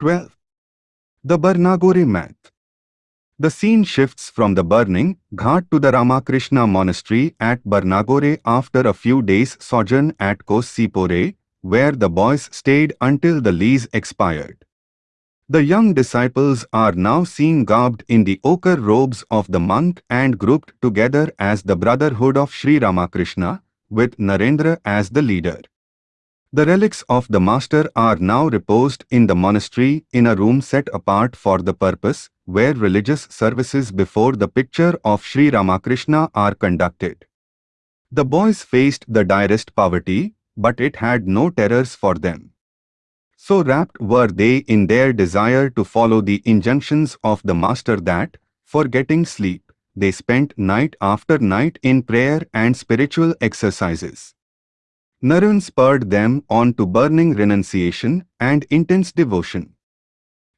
12. The Barnagore Math The scene shifts from the burning Ghat to the Ramakrishna monastery at Barnagore after a few days' sojourn at Kosipore, where the boys stayed until the lease expired. The young disciples are now seen garbed in the ochre robes of the monk and grouped together as the Brotherhood of Sri Ramakrishna, with Narendra as the leader. The relics of the master are now reposed in the monastery in a room set apart for the purpose, where religious services before the picture of Sri Ramakrishna are conducted. The boys faced the direst poverty, but it had no terrors for them. So rapt were they in their desire to follow the injunctions of the Master that, forgetting sleep, they spent night after night in prayer and spiritual exercises. Naren spurred them on to burning renunciation and intense devotion.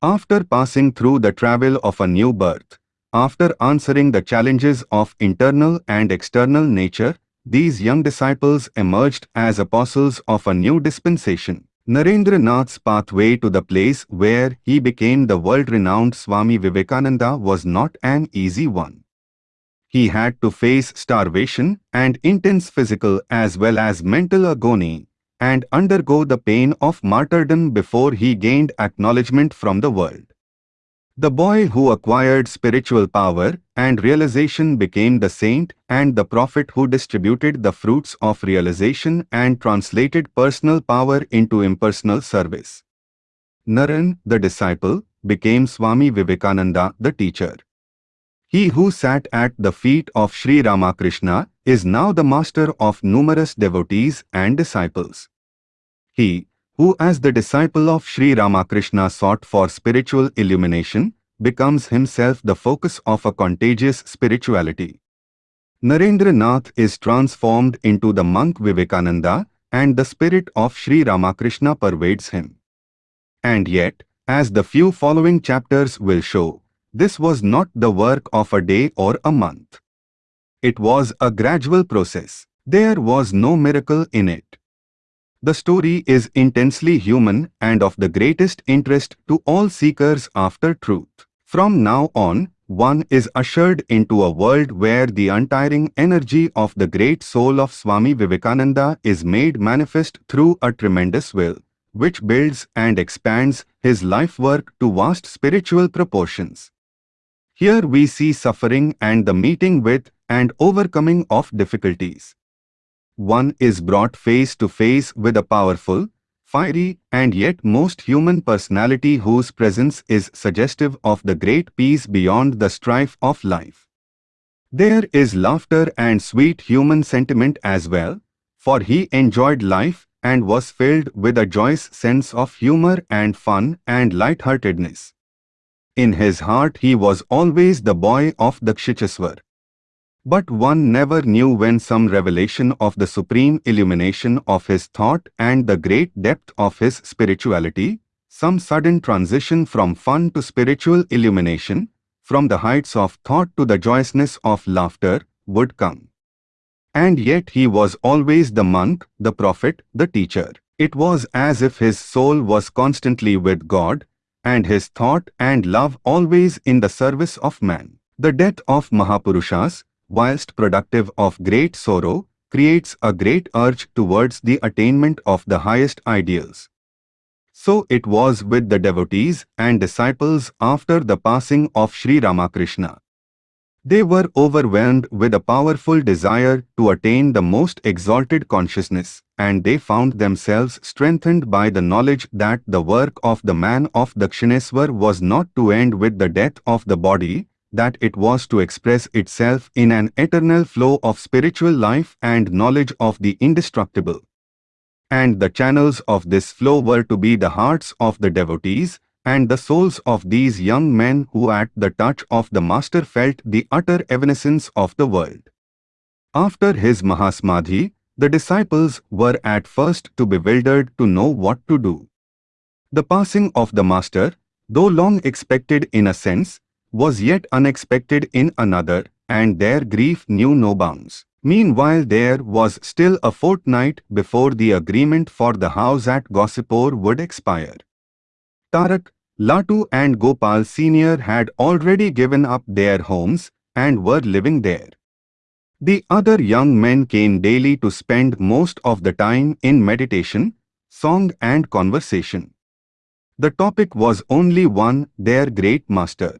After passing through the travel of a new birth, after answering the challenges of internal and external nature, these young disciples emerged as apostles of a new dispensation. Narendra Nath's pathway to the place where he became the world-renowned Swami Vivekananda was not an easy one. He had to face starvation and intense physical as well as mental agony and undergo the pain of martyrdom before he gained acknowledgement from the world. The boy who acquired spiritual power and realization became the saint and the prophet who distributed the fruits of realization and translated personal power into impersonal service. Naren, the disciple, became Swami Vivekananda, the teacher. He who sat at the feet of Sri Ramakrishna is now the master of numerous devotees and disciples. He, who as the disciple of Sri Ramakrishna sought for spiritual illumination, becomes himself the focus of a contagious spirituality. Narendra Nath is transformed into the monk Vivekananda and the spirit of Sri Ramakrishna pervades him. And yet, as the few following chapters will show, this was not the work of a day or a month. It was a gradual process. There was no miracle in it. The story is intensely human and of the greatest interest to all seekers after truth. From now on, one is ushered into a world where the untiring energy of the great soul of Swami Vivekananda is made manifest through a tremendous will, which builds and expands his life work to vast spiritual proportions. Here we see suffering and the meeting with and overcoming of difficulties. One is brought face to face with a powerful, fiery, and yet most human personality whose presence is suggestive of the great peace beyond the strife of life. There is laughter and sweet human sentiment as well, for he enjoyed life and was filled with a joyous sense of humor and fun and lightheartedness. In his heart he was always the boy of Dakshineswar. But one never knew when some revelation of the supreme illumination of his thought and the great depth of his spirituality, some sudden transition from fun to spiritual illumination, from the heights of thought to the joyousness of laughter, would come. And yet he was always the monk, the prophet, the teacher. It was as if his soul was constantly with God, and his thought and love always in the service of man. The death of Mahapurushas, whilst productive of great sorrow, creates a great urge towards the attainment of the highest ideals. So it was with the devotees and disciples after the passing of Sri Ramakrishna. They were overwhelmed with a powerful desire to attain the most exalted consciousness, and they found themselves strengthened by the knowledge that the work of the man of Dakshineswar was not to end with the death of the body, that it was to express itself in an eternal flow of spiritual life and knowledge of the indestructible. And the channels of this flow were to be the hearts of the devotees, and the souls of these young men who at the touch of the Master felt the utter evanescence of the world. After his Mahasamadhi, the disciples were at first too bewildered to know what to do. The passing of the Master, though long expected in a sense, was yet unexpected in another, and their grief knew no bounds. Meanwhile there was still a fortnight before the agreement for the house at Kosipore would expire. Tarak, Latu and Gopal Sr. had already given up their homes and were living there. The other young men came daily to spend most of the time in meditation, song and conversation. The topic was only one, their great master.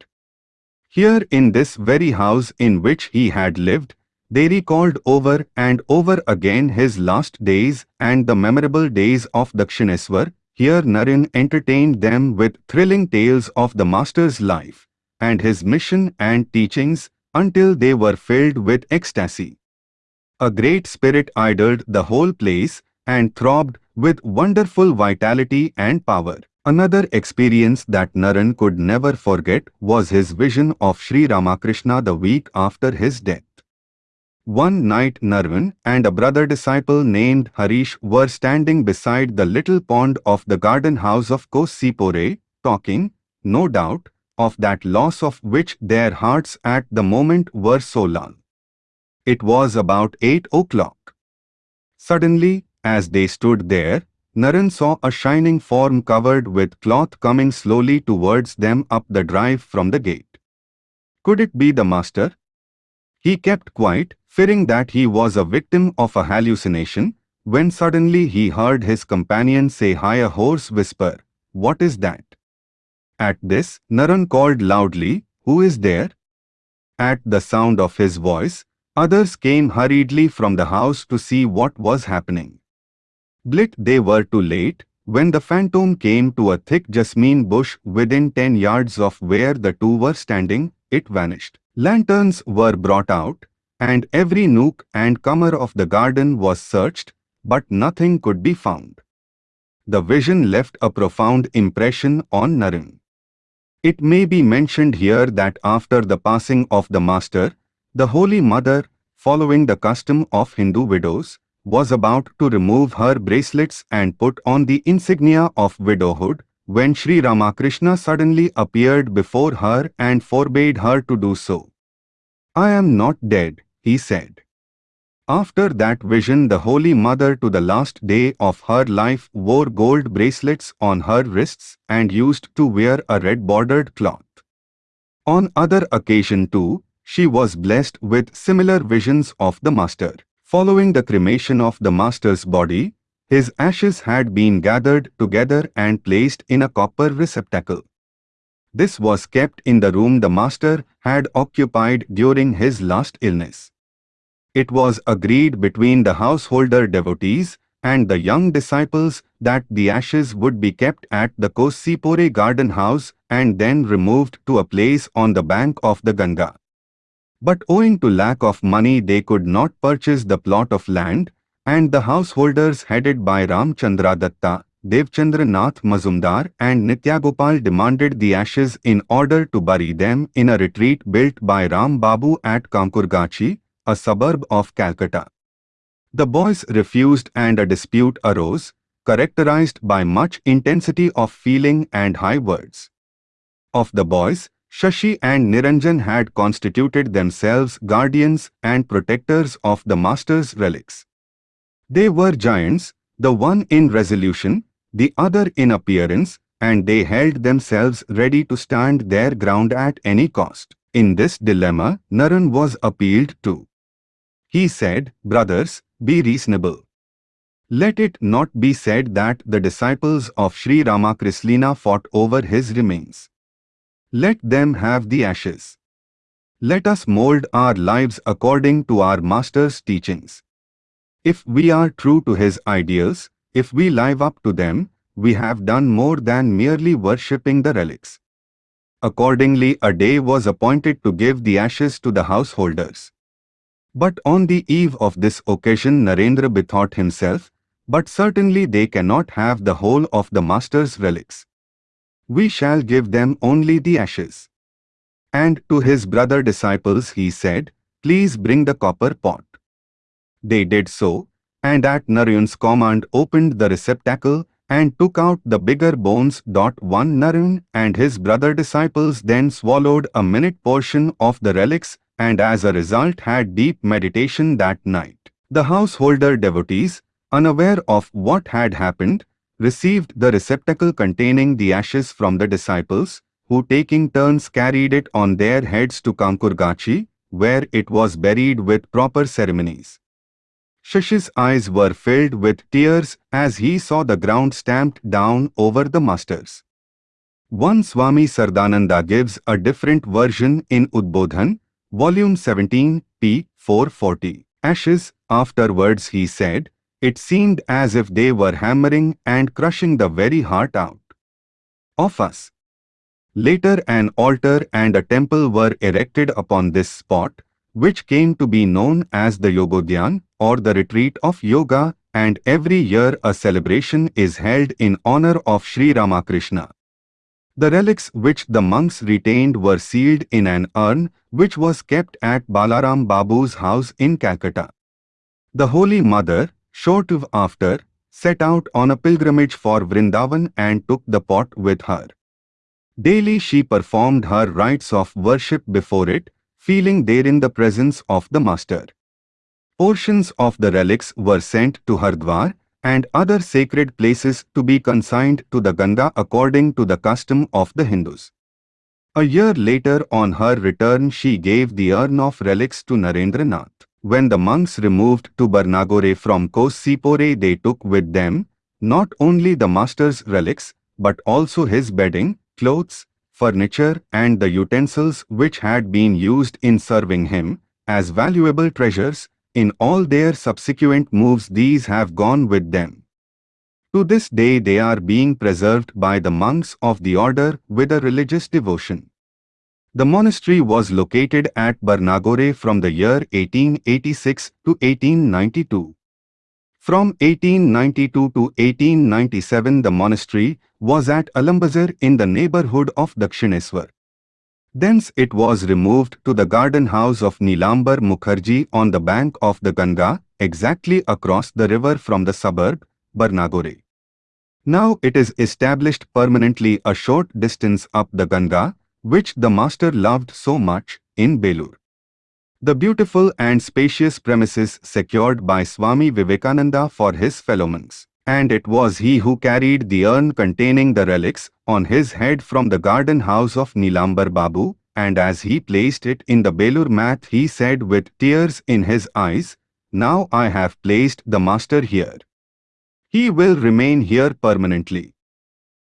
Here in this very house in which he had lived, they recalled over and over again his last days and the memorable days of Dakshineswar. Here Naren entertained them with thrilling tales of the master's life and his mission and teachings until they were filled with ecstasy. A great spirit idled the whole place and throbbed with wonderful vitality and power. Another experience that Naren could never forget was his vision of Sri Ramakrishna the week after his death. One night Naren and a brother disciple named Harish were standing beside the little pond of the garden house of Kosipore, talking, no doubt, of that loss of which their hearts at the moment were so lull. It was about eight o'clock. Suddenly, as they stood there, Naren saw a shining form covered with cloth coming slowly towards them up the drive from the gate. Could it be the master? He kept quiet, fearing that he was a victim of a hallucination, when suddenly he heard his companion say hi a hoarse whisper, What is that? At this, Naren called loudly, Who is there? At the sound of his voice, others came hurriedly from the house to see what was happening. Blit they were too late, when the phantom came to a thick jasmine bush within ten yards of where the two were standing, it vanished. Lanterns were brought out, and every nook and corner of the garden was searched, but nothing could be found. The vision left a profound impression on Naren. It may be mentioned here that after the passing of the Master, the Holy Mother, following the custom of Hindu widows, was about to remove her bracelets and put on the insignia of widowhood, when Sri Ramakrishna suddenly appeared before her and forbade her to do so. I am not dead, he said. After that vision the Holy Mother to the last day of her life wore gold bracelets on her wrists and used to wear a red-bordered cloth. On other occasion too, she was blessed with similar visions of the Master. Following the cremation of the Master's body, his ashes had been gathered together and placed in a copper receptacle. This was kept in the room the Master had occupied during his last illness. It was agreed between the householder devotees and the young disciples that the ashes would be kept at the Kosipore garden house and then removed to a place on the bank of the Ganga. But owing to lack of money they could not purchase the plot of land and the householders headed by Ramchandra Datta, Devendra Nath Mazumdar and Nityagopal demanded the ashes in order to bury them in a retreat built by Ram Babu at Kankurgachi, a suburb of Calcutta. The boys refused and a dispute arose, characterized by much intensity of feeling and high words. Of the boys, Shashi and Niranjan had constituted themselves guardians and protectors of the master's relics. They were giants, the one in resolution, the other in appearance, and they held themselves ready to stand their ground at any cost. In this dilemma, Naren was appealed to. He said, Brothers, be reasonable. Let it not be said that the disciples of Sri Ramakrishna fought over his remains. Let them have the ashes. Let us mold our lives according to our Master's teachings. If we are true to his ideals, if we live up to them, we have done more than merely worshipping the relics. Accordingly, a day was appointed to give the ashes to the householders. But on the eve of this occasion Narendra bethought himself, but certainly they cannot have the whole of the master's relics. We shall give them only the ashes. And to his brother disciples he said, Please bring the copper pot. They did so, and at Naren's command opened the receptacle and took out the bigger bones. One Narayan and his brother disciples then swallowed a minute portion of the relics and as a result had deep meditation that night. The householder devotees, unaware of what had happened, received the receptacle containing the ashes from the disciples, who taking turns carried it on their heads to Kankurgachi, where it was buried with proper ceremonies. Shashi's eyes were filled with tears as he saw the ground stamped down over the masters. One Swami Saradananda gives a different version in Udbodhan, volume 17, p. 440. Ashes, afterwards he said, it seemed as if they were hammering and crushing the very heart out of us. Later an altar and a temple were erected upon this spot, which came to be known as the Yogodhyan or the retreat of yoga and every year a celebration is held in honor of Sri Ramakrishna. The relics which the monks retained were sealed in an urn which was kept at Balaram Babu's house in Calcutta. The Holy Mother, short of after, set out on a pilgrimage for Vrindavan and took the pot with her. Daily she performed her rites of worship before it, feeling therein the presence of the Master. Portions of the relics were sent to Hardwar and other sacred places to be consigned to the Ganga according to the custom of the Hindus. A year later on her return she gave the urn of relics to Narendranath. When the monks removed to Barnagore from Kosipore they took with them not only the master's relics but also his bedding, clothes, furniture and the utensils which had been used in serving him, as valuable treasures, in all their subsequent moves these have gone with them. To this day they are being preserved by the monks of the order with a religious devotion. The monastery was located at Barnagore from the year 1886 to 1892. From 1892 to 1897 the monastery was at Alambazar in the neighborhood of Dakshineswar. Thence it was removed to the garden house of Nilambar Mukherjee on the bank of the Ganga, exactly across the river from the suburb, Barnagore. Now it is established permanently a short distance up the Ganga, which the master loved so much, in Belur. The beautiful and spacious premises secured by Swami Vivekananda for his fellow monks. And it was he who carried the urn containing the relics on his head from the garden house of Nilambar Babu, and as he placed it in the Belur Math he said with tears in his eyes, Now I have placed the master here. He will remain here permanently.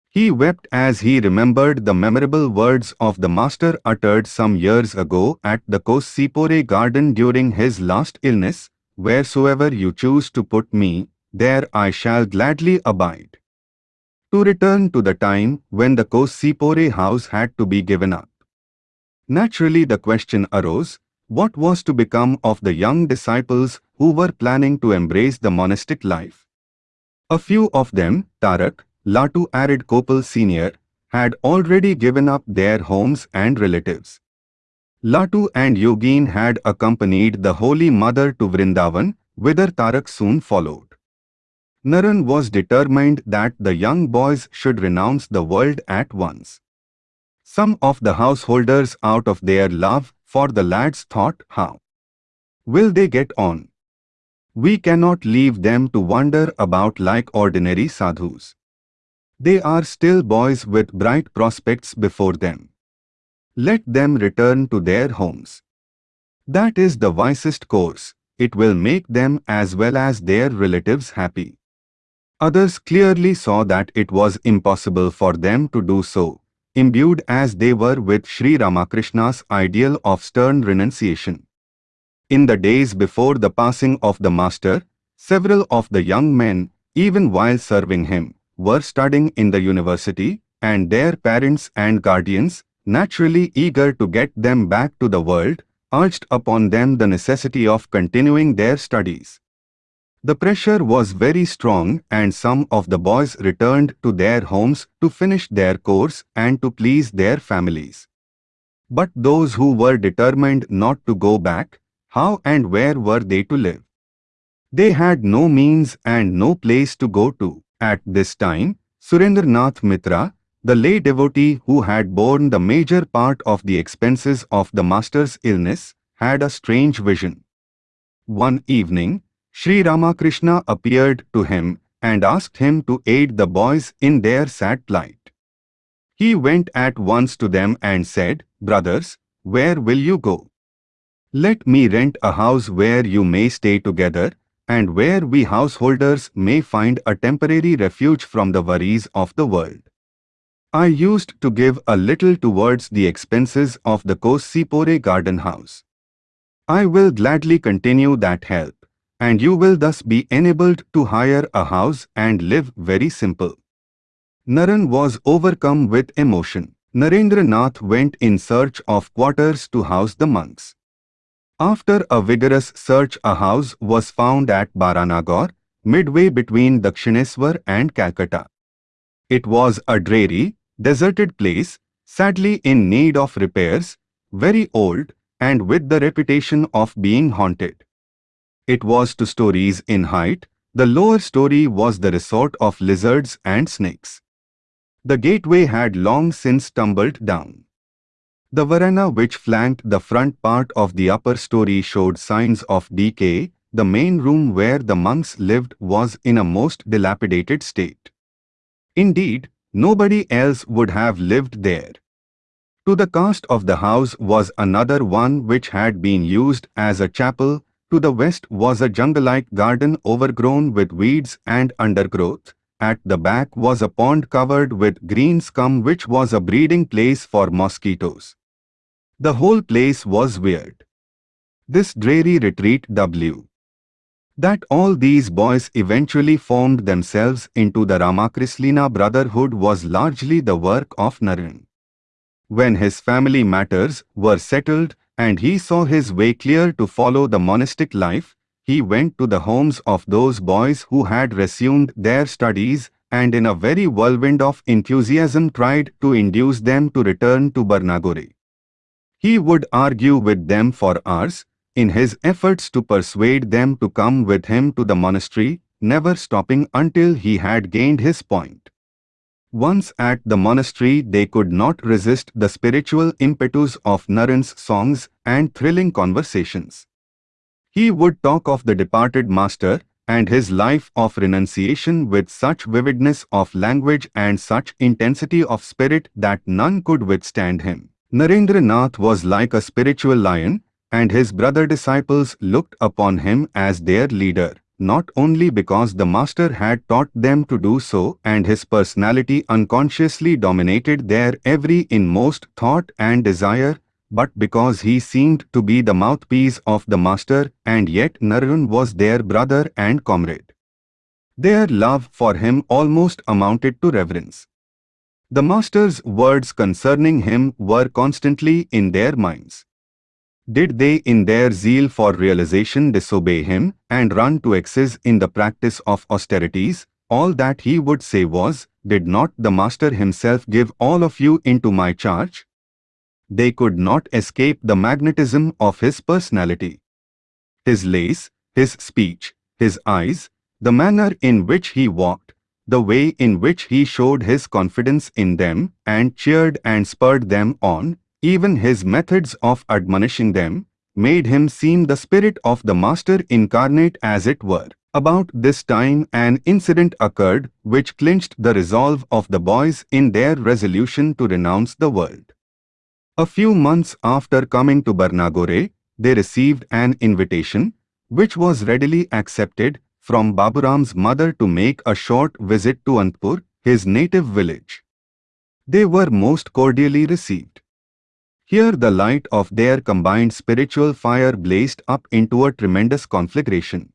He wept as he remembered the memorable words of the Master uttered some years ago at the Kosipore garden during his last illness, Wheresoever you choose to put me, there I shall gladly abide. To return to the time when the Kosipore house had to be given up. Naturally the question arose, what was to become of the young disciples who were planning to embrace the monastic life? A few of them, Tarak, Latu Arid Gopal Sr., had already given up their homes and relatives. Latu and Yogin had accompanied the Holy Mother to Vrindavan, whither Tarak soon followed. Naren was determined that the young boys should renounce the world at once. Some of the householders out of their love for the lads thought, how will they get on? We cannot leave them to wander about like ordinary sadhus. They are still boys with bright prospects before them. Let them return to their homes. That is the wisest course. It will make them as well as their relatives happy. Others clearly saw that it was impossible for them to do so, imbued as they were with Sri Ramakrishna's ideal of stern renunciation. In the days before the passing of the Master, several of the young men, even while serving him, were studying in the university and their parents and guardians, naturally eager to get them back to the world, urged upon them the necessity of continuing their studies. The pressure was very strong and some of the boys returned to their homes to finish their course and to please their families. But those who were determined not to go back, how and where were they to live? They had no means and no place to go to. At this time, Surendranath Mitra, the lay devotee who had borne the major part of the expenses of the master's illness, had a strange vision. One evening, Sri Ramakrishna appeared to him and asked him to aid the boys in their sad plight. He went at once to them and said, Brothers, where will you go? Let me rent a house where you may stay together, and where we householders may find a temporary refuge from the worries of the world. I used to give a little towards the expenses of the Kossipore garden house. I will gladly continue that help, and you will thus be enabled to hire a house and live very simple. Naren was overcome with emotion. Narendranath went in search of quarters to house the monks. After a vigorous search a house was found at Baranagore, midway between Dakshineswar and Calcutta. It was a dreary, deserted place, sadly in need of repairs, very old, and with the reputation of being haunted. It was two stories in height, the lower story was the resort of lizards and snakes. The gateway had long since tumbled down. The veranda which flanked the front part of the upper story showed signs of decay, the main room where the monks lived was in a most dilapidated state. Indeed, nobody else would have lived there. To the cast of the house was another one which had been used as a chapel, to the west was a jungle-like garden overgrown with weeds and undergrowth, at the back was a pond covered with green scum which was a breeding place for mosquitoes. The whole place was weird. This dreary retreat W. That all these boys eventually formed themselves into the Ramakrishna Brotherhood was largely the work of Naren. When his family matters were settled and he saw his way clear to follow the monastic life, he went to the homes of those boys who had resumed their studies and in a very whirlwind of enthusiasm tried to induce them to return to Barnagore. He would argue with them for hours, in his efforts to persuade them to come with him to the monastery, never stopping until he had gained his point. Once at the monastery they could not resist the spiritual impetus of Naren's songs and thrilling conversations. He would talk of the departed master and his life of renunciation with such vividness of language and such intensity of spirit that none could withstand him. Narendranath was like a spiritual lion, and his brother disciples looked upon him as their leader, not only because the master had taught them to do so and his personality unconsciously dominated their every inmost thought and desire, but because he seemed to be the mouthpiece of the master and yet Naren was their brother and comrade. Their love for him almost amounted to reverence. The master's words concerning him were constantly in their minds. Did they in their zeal for realization disobey him and run to excess in the practice of austerities? All that he would say was, Did not the Master himself give all of you into my charge? They could not escape the magnetism of his personality. His lace, his speech, his eyes, the manner in which he walked, the way in which he showed his confidence in them and cheered and spurred them on, even his methods of admonishing them made him seem the spirit of the Master incarnate as it were. About this time an incident occurred which clinched the resolve of the boys in their resolution to renounce the world. A few months after coming to Barnagore, they received an invitation, which was readily accepted, from Baburam's mother to make a short visit to Antpur, his native village. They were most cordially received. Here the light of their combined spiritual fire blazed up into a tremendous conflagration.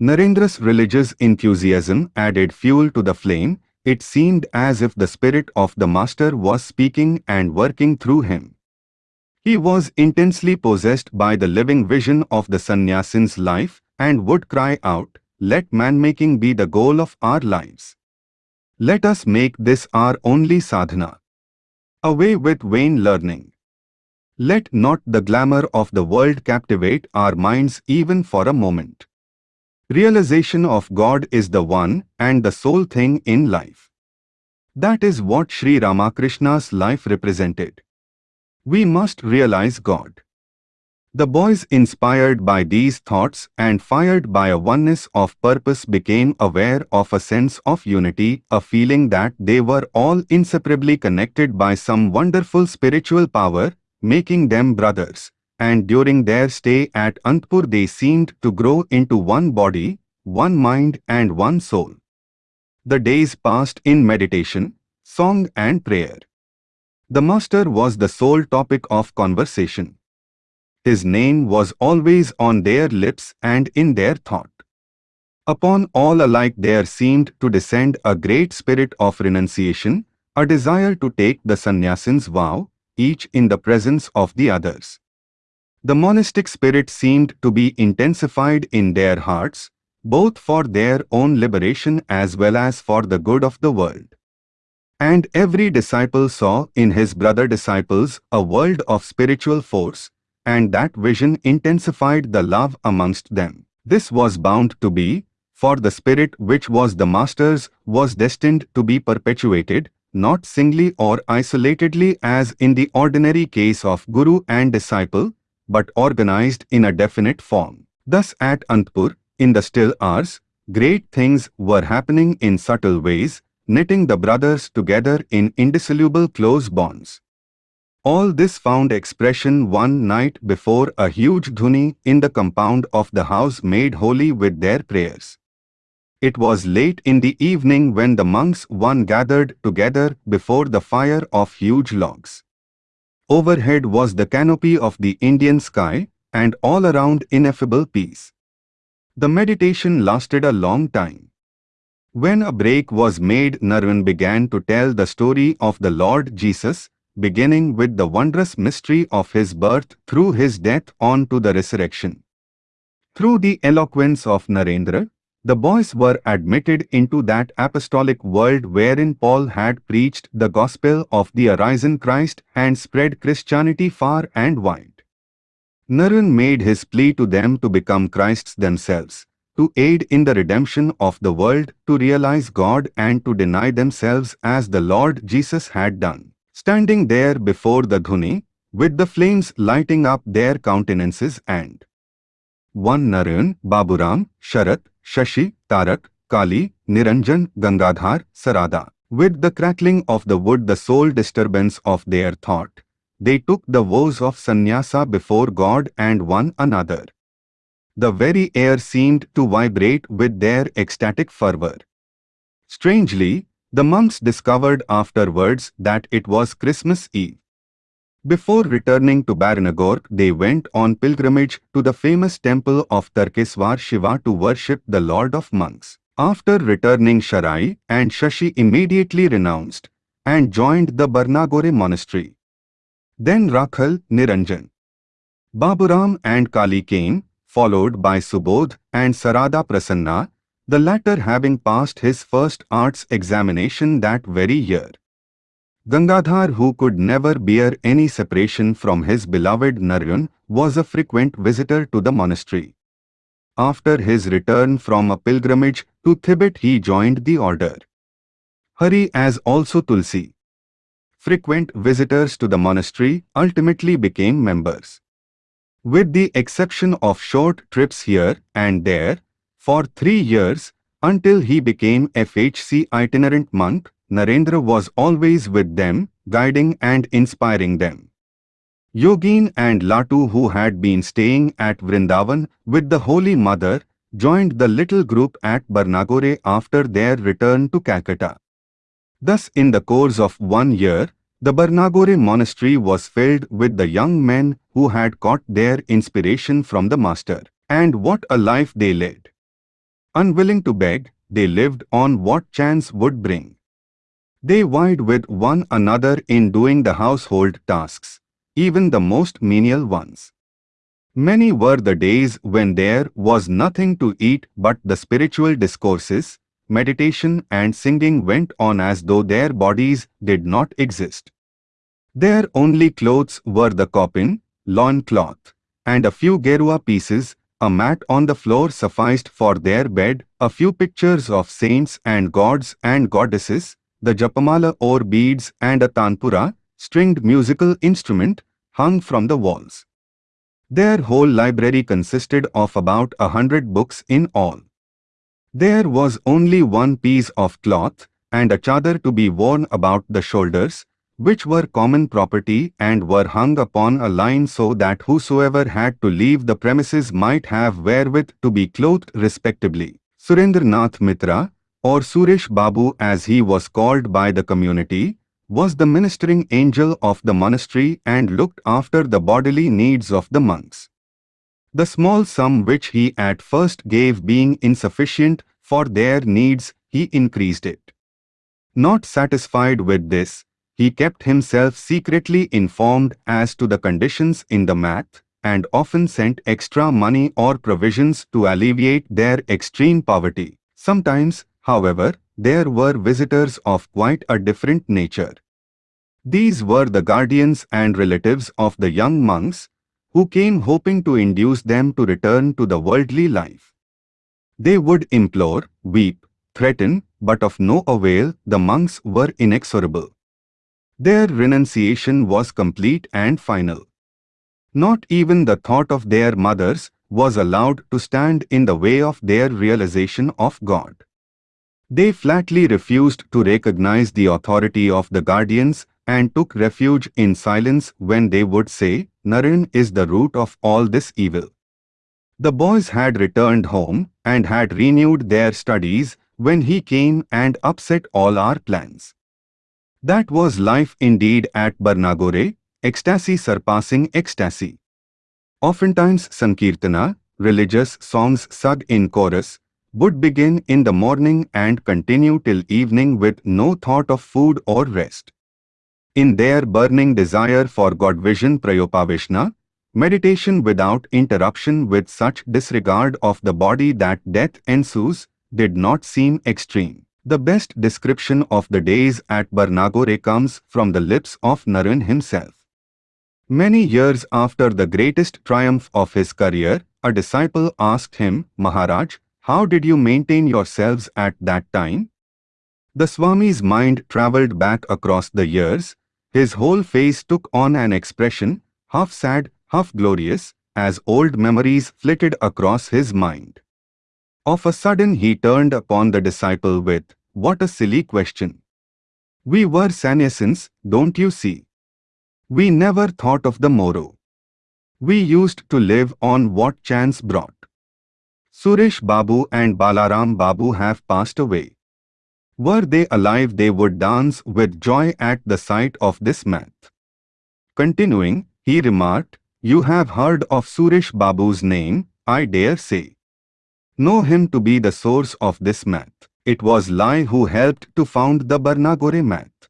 Narendra's religious enthusiasm added fuel to the flame, it seemed as if the spirit of the master was speaking and working through him. He was intensely possessed by the living vision of the sannyasin's life and would cry out, let man-making be the goal of our lives. Let us make this our only sadhana. Away with vain learning. Let not the glamour of the world captivate our minds even for a moment. Realization of God is the one and the sole thing in life. That is what Sri Ramakrishna's life represented. We must realize God. The boys inspired by these thoughts and fired by a oneness of purpose became aware of a sense of unity, a feeling that they were all inseparably connected by some wonderful spiritual power, making them brothers. And during their stay at Antpur they seemed to grow into one body, one mind and one soul. The days passed in meditation, song and prayer. The master was the sole topic of conversation. His name was always on their lips and in their thought. Upon all alike there seemed to descend a great spirit of renunciation, a desire to take the sannyasin's vow, each in the presence of the others. The monastic spirit seemed to be intensified in their hearts, both for their own liberation as well as for the good of the world. And every disciple saw in his brother disciples a world of spiritual force, and that vision intensified the love amongst them. This was bound to be, for the spirit which was the master's was destined to be perpetuated, not singly or isolatedly as in the ordinary case of guru and disciple, but organized in a definite form. Thus at Antpur, in the still hours, great things were happening in subtle ways, knitting the brothers together in indissoluble close bonds. All this found expression one night before a huge dhuni in the compound of the house made holy with their prayers. It was late in the evening when the monks one gathered together before the fire of huge logs. Overhead was the canopy of the Indian sky and all around ineffable peace. The meditation lasted a long time. When a break was made Naren began to tell the story of the Lord Jesus beginning with the wondrous mystery of his birth through his death on to the resurrection. Through the eloquence of Narendra, the boys were admitted into that apostolic world wherein Paul had preached the gospel of the arisen Christ and spread Christianity far and wide. Naren made his plea to them to become Christs themselves, to aid in the redemption of the world, to realize God and to deny themselves as the Lord Jesus had done. Standing there before the dhuni, with the flames lighting up their countenances and 1 Naren, Baburam, Sharat, Shashi, Tarak, Kali, Niranjan, Gangadhar, Sarada. With the crackling of the wood the sole disturbance of their thought, they took the vows of sannyasa before God and one another. The very air seemed to vibrate with their ecstatic fervor. Strangely, the monks discovered afterwards that it was Christmas Eve. Before returning to Baranagore, they went on pilgrimage to the famous temple of Tarkeswar Shiva to worship the Lord of Monks. After returning Sharat and Shashi immediately renounced and joined the Barnagore monastery. Then Rakhal, Niranjan, Baburam and Kali came, followed by Subodh and Sarada Prasanna, the latter having passed his first arts examination that very year. Gangadhar who could never bear any separation from his beloved Naren was a frequent visitor to the monastery. After his return from a pilgrimage to Tibet he joined the order. Hari as also Tulsi. Frequent visitors to the monastery ultimately became members. With the exception of short trips here and there, for three years, until he became FHC itinerant monk, Narendra was always with them, guiding and inspiring them. Yogin and Latu who had been staying at Vrindavan with the Holy Mother, joined the little group at Barnagore after their return to Calcutta. Thus in the course of one year, the Barnagore monastery was filled with the young men who had caught their inspiration from the master. And what a life they led! Unwilling to beg, they lived on what chance would bring. They vied with one another in doing the household tasks, even the most menial ones. Many were the days when there was nothing to eat but the spiritual discourses, meditation and singing went on as though their bodies did not exist. Their only clothes were the coppin, loin cloth, and a few gerua pieces a mat on the floor sufficed for their bed, a few pictures of saints and gods and goddesses, the japamala or beads and a tanpura, stringed musical instrument, hung from the walls. Their whole library consisted of about a hundred books in all. There was only one piece of cloth and a chadar to be worn about the shoulders, which were common property and were hung upon a line so that whosoever had to leave the premises might have wherewith to be clothed respectably. Surendranath Mitra, or Suresh Babu as he was called by the community, was the ministering angel of the monastery and looked after the bodily needs of the monks. The small sum which he at first gave being insufficient for their needs, he increased it. Not satisfied with this, he kept himself secretly informed as to the conditions in the math and often sent extra money or provisions to alleviate their extreme poverty. Sometimes, however, there were visitors of quite a different nature. These were the guardians and relatives of the young monks, who came hoping to induce them to return to the worldly life. They would implore, weep, threaten, but of no avail, the monks were inexorable. Their renunciation was complete and final. Not even the thought of their mothers was allowed to stand in the way of their realization of God. They flatly refused to recognize the authority of the guardians and took refuge in silence when they would say, Naren is the root of all this evil. The boys had returned home and had renewed their studies when he came and upset all our plans. That was life indeed at Barnagore, ecstasy surpassing ecstasy. Oftentimes Sankirtana, religious songs sung in chorus, would begin in the morning and continue till evening with no thought of food or rest. In their burning desire for God vision Prayopaveshana, meditation without interruption with such disregard of the body that death ensues, did not seem extreme. The best description of the days at Barnagore comes from the lips of Naren himself. Many years after the greatest triumph of his career, a disciple asked him, Maharaj, how did you maintain yourselves at that time? The Swami's mind travelled back across the years. His whole face took on an expression, half sad, half glorious, as old memories flitted across his mind. Of a sudden he turned upon the disciple with, What a silly question! We were sannyasins, don't you see? We never thought of the morrow. We used to live on what chance brought. Suresh Babu and Balaram Babu have passed away. Were they alive they would dance with joy at the sight of this math. Continuing, he remarked, You have heard of Suresh Babu's name, I dare say know him to be the source of this math. It was Lai who helped to found the Barnagore math.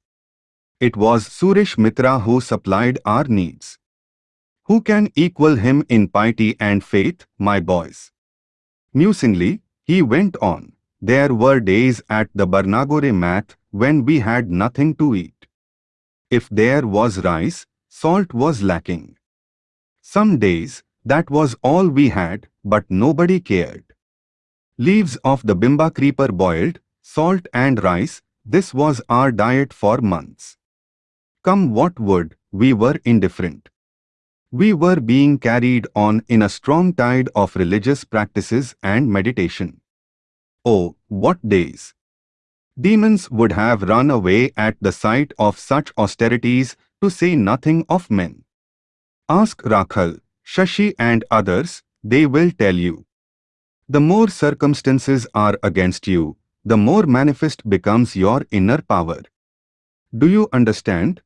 It was Suresh Mitra who supplied our needs. Who can equal him in piety and faith, my boys? Musingly, he went on. There were days at the Barnagore math when we had nothing to eat. If there was rice, salt was lacking. Some days, that was all we had, but nobody cared. Leaves of the bimba creeper boiled, salt and rice, this was our diet for months. Come what would, we were indifferent. We were being carried on in a strong tide of religious practices and meditation. Oh, what days! Demons would have run away at the sight of such austerities, to say nothing of men. Ask Rakhal, Shashi and others, they will tell you. The more circumstances are against you, the more manifest becomes your inner power. Do you understand?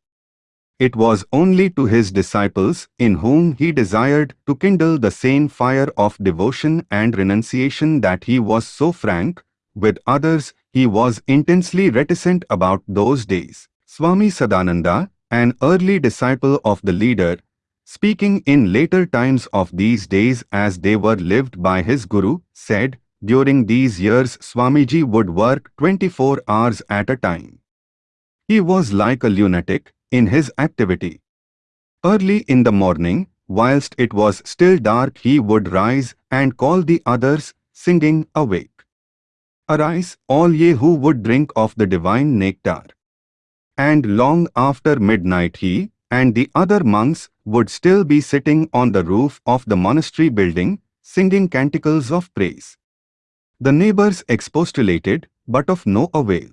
It was only to his disciples in whom he desired to kindle the same fire of devotion and renunciation that he was so frank, with others he was intensely reticent about those days. Swami Sadananda, an early disciple of the leader, speaking in later times of these days as they were lived by his guru, said, during these years Swamiji would work 24 hours at a time. He was like a lunatic in his activity. Early in the morning, whilst it was still dark he would rise and call the others, singing, Awake! Arise, all ye who would drink of the divine nectar. And long after midnight he, and the other monks would still be sitting on the roof of the monastery building, singing canticles of praise. The neighbors expostulated, but of no avail.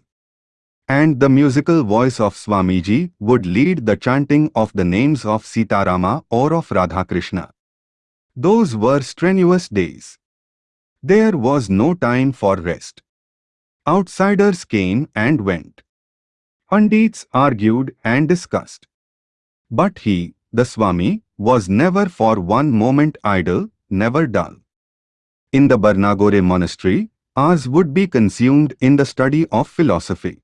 And the musical voice of Swamiji would lead the chanting of the names of Sitarama or of Radhakrishna. Those were strenuous days. There was no time for rest. Outsiders came and went. Pandits argued and discussed. But he, the Swami, was never for one moment idle, never dull. In the Barnagore monastery, hours would be consumed in the study of philosophy.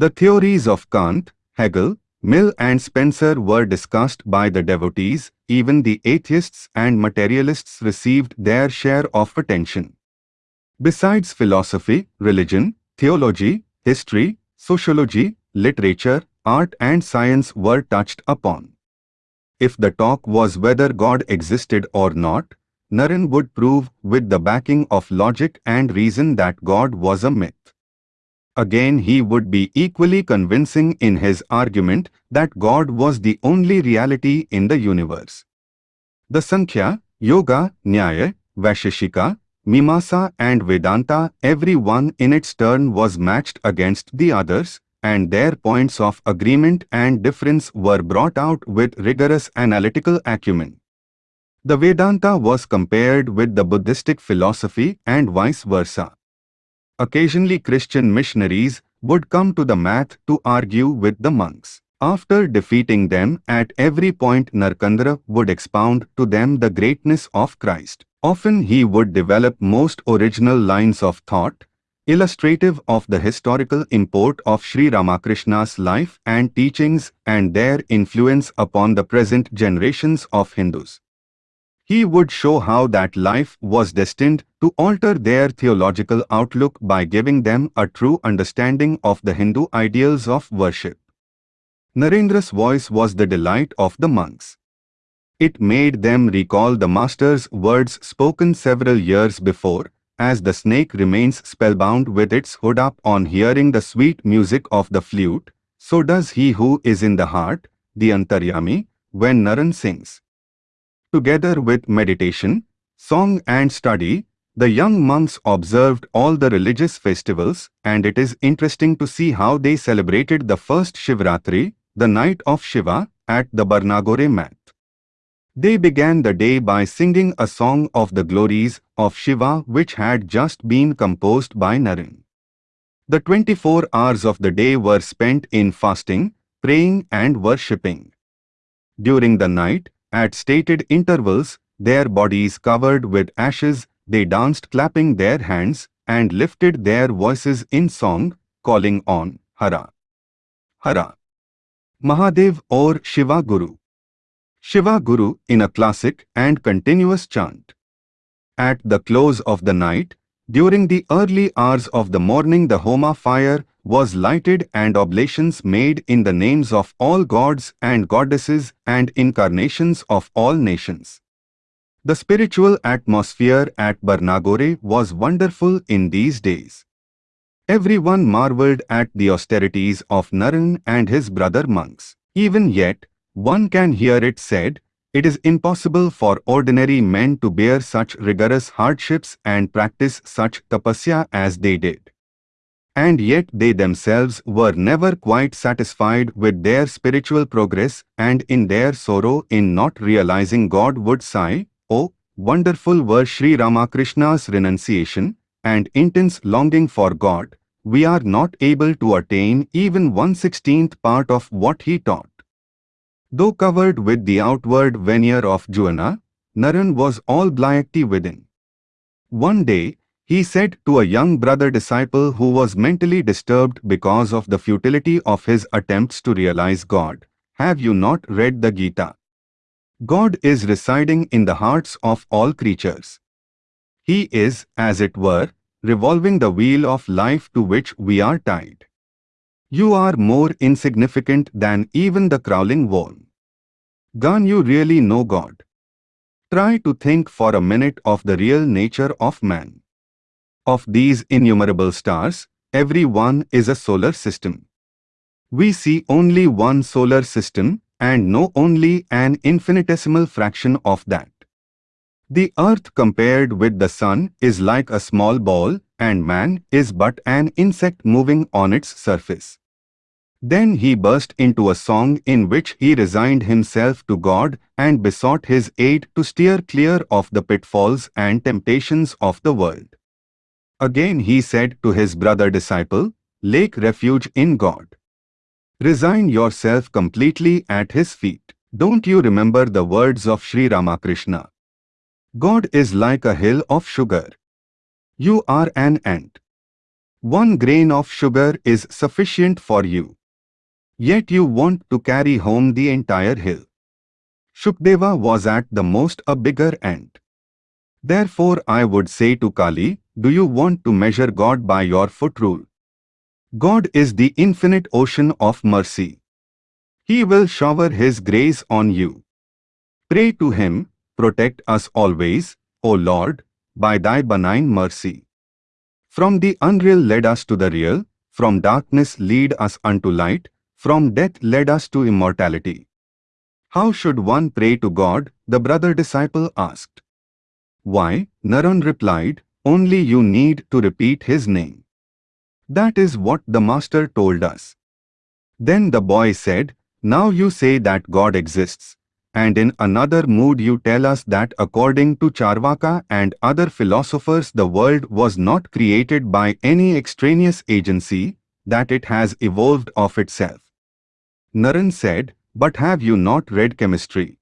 The theories of Kant, Hegel, Mill and Spencer were discussed by the devotees, even the atheists and materialists received their share of attention. Besides philosophy, religion, theology, history, sociology, literature, art and science were touched upon. If the talk was whether God existed or not, Naren would prove with the backing of logic and reason that God was a myth. Again he would be equally convincing in his argument that God was the only reality in the universe. The Sankhya, Yoga, Nyaya, Vaisheshika, Mimamsa and Vedanta every one in its turn was matched against the others, and their points of agreement and difference were brought out with rigorous analytical acumen. The Vedanta was compared with the Buddhistic philosophy and vice versa. Occasionally Christian missionaries would come to the math to argue with the monks. After defeating them at every point Narendra would expound to them the greatness of Christ. Often he would develop most original lines of thought, illustrative of the historical import of Sri Ramakrishna's life and teachings and their influence upon the present generations of Hindus. He would show how that life was destined to alter their theological outlook by giving them a true understanding of the Hindu ideals of worship. Narendra's voice was the delight of the monks. It made them recall the master's words spoken several years before, as the snake remains spellbound with its hood up on hearing the sweet music of the flute, so does he who is in the heart, the Antaryami, when Naren sings. Together with meditation, song and study, the young monks observed all the religious festivals and it is interesting to see how they celebrated the first Shivratri, the night of Shiva, at the Barnagore mat. They began the day by singing a song of the glories of Shiva which had just been composed by Naren. The 24 hours of the day were spent in fasting, praying and worshipping. During the night, at stated intervals, their bodies covered with ashes, they danced clapping their hands and lifted their voices in song, calling on Hara. Hara. Mahadev or Shiva Guru. Shiva Guru in a classic and continuous chant. At the close of the night, during the early hours of the morning the Homa fire was lighted and oblations made in the names of all gods and goddesses and incarnations of all nations. The spiritual atmosphere at Barnagore was wonderful in these days. Everyone marveled at the austerities of Naren and his brother monks. Even yet, one can hear it said, it is impossible for ordinary men to bear such rigorous hardships and practice such tapasya as they did. And yet they themselves were never quite satisfied with their spiritual progress and in their sorrow in not realizing God would sigh, Oh, wonderful were Sri Ramakrishna's renunciation and intense longing for God, we are not able to attain even one-sixteenth part of what he taught. Though covered with the outward veneer of Jnana, Naren was all bhakti within. One day, he said to a young brother disciple who was mentally disturbed because of the futility of his attempts to realize God, Have you not read the Gita? God is residing in the hearts of all creatures. He is, as it were, revolving the wheel of life to which we are tied. You are more insignificant than even the crawling worm. Can you really know God? Try to think for a minute of the real nature of man. Of these innumerable stars, every one is a solar system. We see only one solar system, and know only an infinitesimal fraction of that. The earth compared with the sun is like a small ball and man is but an insect moving on its surface. Then he burst into a song in which he resigned himself to God and besought his aid to steer clear of the pitfalls and temptations of the world. Again he said to his brother disciple, Lake refuge in God. Resign yourself completely at his feet. Don't you remember the words of Sri Ramakrishna? God is like a hill of sugar. You are an ant. One grain of sugar is sufficient for you. Yet you want to carry home the entire hill. Shukdeva was at the most a bigger ant. Therefore I would say to Kali, do you want to measure God by your foot rule? God is the infinite ocean of mercy. He will shower His grace on you. Pray to Him, protect us always, O Lord, by thy benign mercy. From the unreal led us to the real, from darkness lead us unto light, from death led us to immortality. How should one pray to God? The brother disciple asked. Why, Naren replied, only you need to repeat his name. That is what the master told us. Then the boy said, Now you say that God exists, and in another mood you tell us that according to Charvaka and other philosophers the world was not created by any extraneous agency, that it has evolved of itself. Naren said, but have you not read chemistry?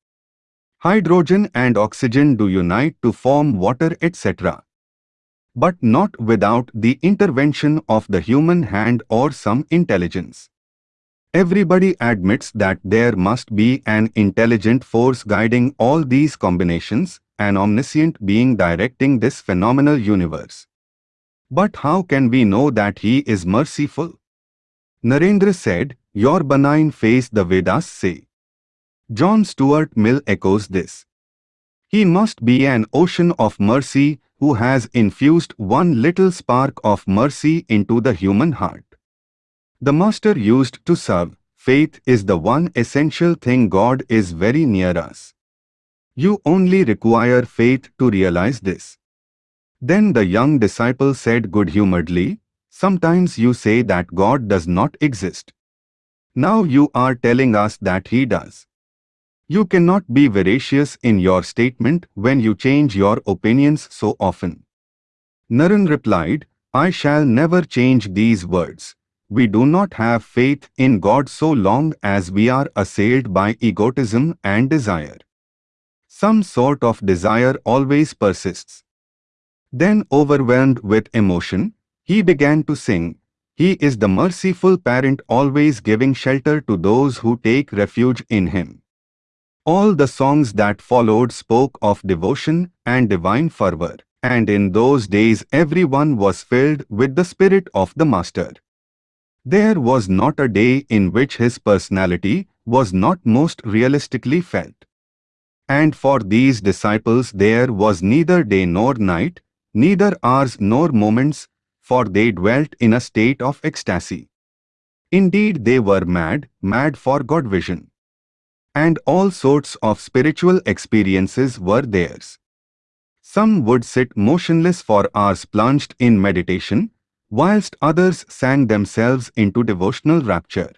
Hydrogen and oxygen do unite to form water etc. But not without the intervention of the human hand or some intelligence. Everybody admits that there must be an intelligent force guiding all these combinations, an omniscient being directing this phenomenal universe. But how can we know that he is merciful? Narendra said, Your benign face the Vedas say. John Stuart Mill echoes this. He must be an ocean of mercy who has infused one little spark of mercy into the human heart. The master used to serve, faith is the one essential thing God is very near us. You only require faith to realize this. Then the young disciple said good-humoredly, Sometimes you say that God does not exist. Now you are telling us that He does. You cannot be veracious in your statement when you change your opinions so often. Naren replied, I shall never change these words we do not have faith in God so long as we are assailed by egotism and desire. Some sort of desire always persists. Then overwhelmed with emotion, he began to sing, He is the merciful parent always giving shelter to those who take refuge in Him. All the songs that followed spoke of devotion and divine fervor, and in those days everyone was filled with the spirit of the Master. There was not a day in which his personality was not most realistically felt. And for these disciples there was neither day nor night, neither hours nor moments, for they dwelt in a state of ecstasy. Indeed they were mad, mad for God vision. And all sorts of spiritual experiences were theirs. Some would sit motionless for hours plunged in meditation, whilst others sang themselves into devotional rapture.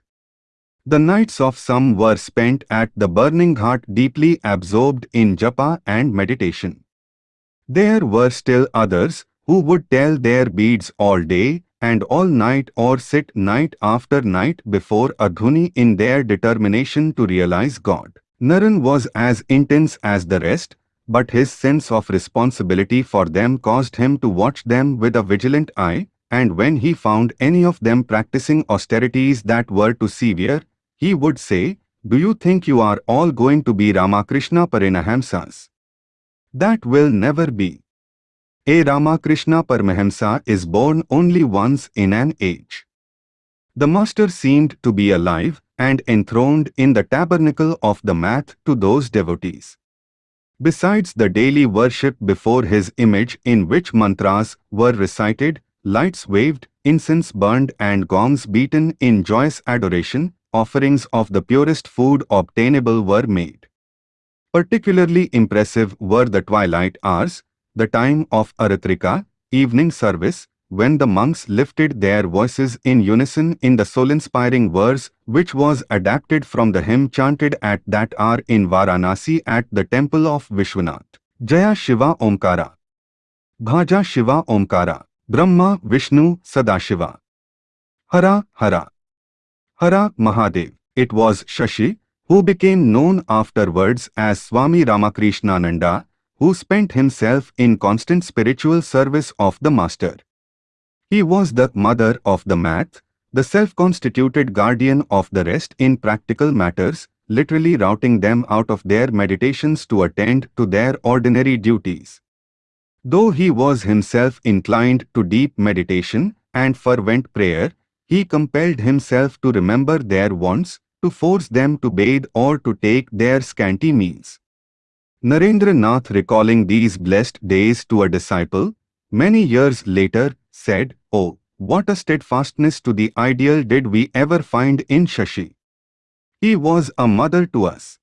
The nights of some were spent at the burning ghat deeply absorbed in japa and meditation. There were still others who would tell their beads all day and all night or sit night after night before a dhuni in their determination to realize God. Naren was as intense as the rest, but his sense of responsibility for them caused him to watch them with a vigilant eye, and when he found any of them practicing austerities that were too severe, he would say, Do you think you are all going to be Ramakrishna Paramahamsas? That will never be. A Ramakrishna Paramahamsa is born only once in an age. The master seemed to be alive and enthroned in the tabernacle of the math to those devotees. Besides the daily worship before his image in which mantras were recited, lights waved, incense burned and gongs beaten in joyous adoration, offerings of the purest food obtainable were made. Particularly impressive were the twilight hours, the time of Aratrika, evening service, when the monks lifted their voices in unison in the soul-inspiring verse which was adapted from the hymn chanted at that hour in Varanasi at the temple of Vishwanath. Jaya Shiva Omkara Bhaja Shiva Omkara Brahma Vishnu Sadashiva Hara Hara Hara Mahadev. It was Shashi who became known afterwards as Swami Ramakrishnananda who spent himself in constant spiritual service of the Master. He was the mother of the math, the self-constituted guardian of the rest in practical matters, literally routing them out of their meditations to attend to their ordinary duties. Though he was himself inclined to deep meditation and fervent prayer, he compelled himself to remember their wants, to force them to bathe or to take their scanty meals. Narendra Nath recalling these blessed days to a disciple, many years later, said, Oh, what a steadfastness to the ideal did we ever find in Shashi. He was a mother to us.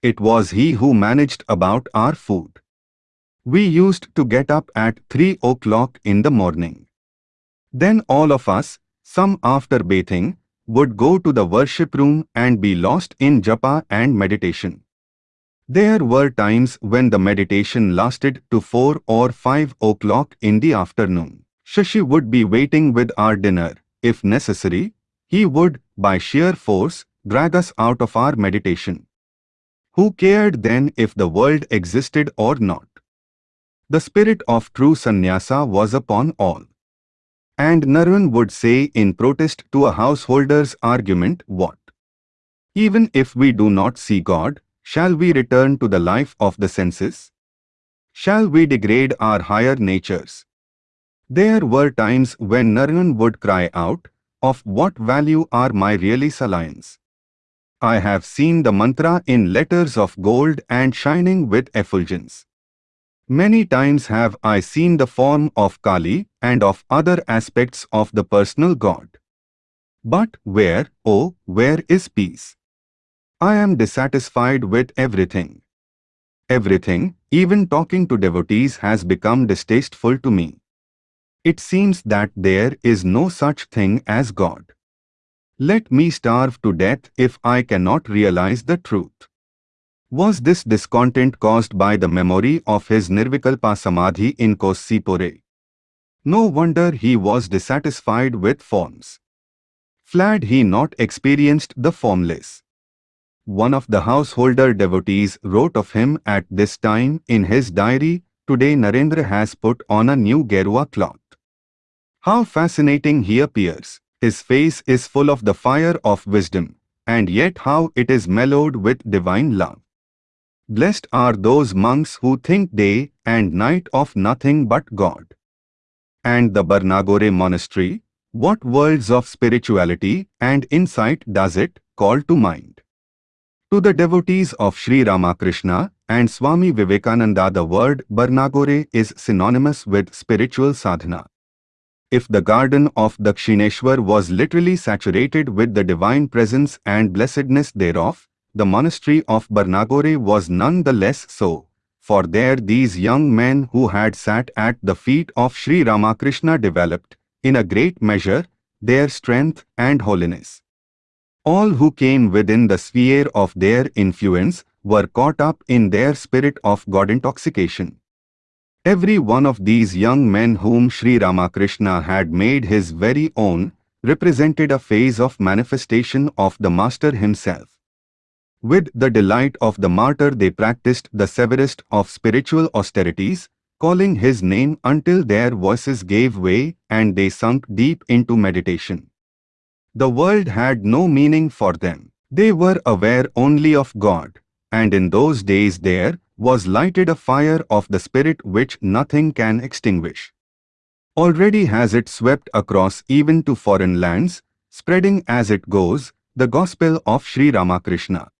It was he who managed about our food. We used to get up at 3 o'clock in the morning. Then all of us, some after bathing, would go to the worship room and be lost in japa and meditation. There were times when the meditation lasted to 4 or 5 o'clock in the afternoon. Shashi would be waiting with our dinner. If necessary, he would, by sheer force, drag us out of our meditation. Who cared then if the world existed or not? The spirit of true sannyasa was upon all. And Naren would say in protest to a householder's argument what? Even if we do not see God, shall we return to the life of the senses? Shall we degrade our higher natures? There were times when Naren would cry out, Of what value are my really salience? I have seen the mantra in letters of gold and shining with effulgence. Many times have I seen the form of Kali and of other aspects of the personal God. But where, oh, where is peace? I am dissatisfied with everything. Everything, even talking to devotees has become distasteful to me. It seems that there is no such thing as God. Let me starve to death if I cannot realize the truth. Was this discontent caused by the memory of his Nirvikalpa Samadhi in Kosipore? No wonder he was dissatisfied with forms. Flad he not experienced the formless. One of the householder devotees wrote of him at this time in his diary, Today Narendra has put on a new Gerua cloth. How fascinating he appears. His face is full of the fire of wisdom, and yet how it is mellowed with divine love. Blessed are those monks who think day and night of nothing but God. And the Barnagore monastery, what worlds of spirituality and insight does it call to mind? To the devotees of Sri Ramakrishna and Swami Vivekananda the word Barnagore is synonymous with spiritual sadhana. If the garden of Dakshineswar was literally saturated with the divine presence and blessedness thereof, the monastery of Barnagore was none the less so, for there these young men who had sat at the feet of Sri Ramakrishna developed, in a great measure, their strength and holiness. All who came within the sphere of their influence were caught up in their spirit of God intoxication. Every one of these young men whom Sri Ramakrishna had made his very own represented a phase of manifestation of the Master himself. With the delight of the martyr they practiced the severest of spiritual austerities, calling his name until their voices gave way and they sunk deep into meditation. The world had no meaning for them. They were aware only of God, and in those days there was lighted a fire of the Spirit which nothing can extinguish. Already has it swept across even to foreign lands, spreading as it goes, the gospel of Sri Ramakrishna.